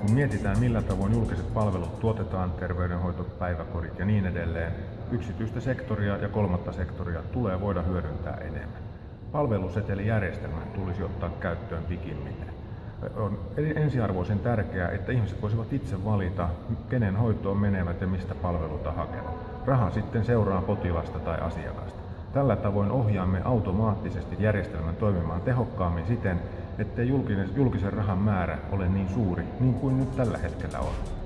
kun mietitään millä tavoin julkiset palvelut tuotetaan, terveydenhoito, päiväkodit ja niin edelleen, yksityistä sektoria ja kolmatta sektoria tulee voida hyödyntää enemmän. Palvelusetelijärjestelmä tulisi ottaa käyttöön pikimmiten. On ensiarvoisen tärkeää, että ihmiset voisivat itse valita, kenen hoitoon menevät ja mistä palveluta hakevat. Raha sitten seuraa potilasta tai asiakasta. Tällä tavoin ohjaamme automaattisesti järjestelmän toimimaan tehokkaammin siten, ettei julkisen rahan määrä ole niin suuri niin kuin nyt tällä hetkellä on.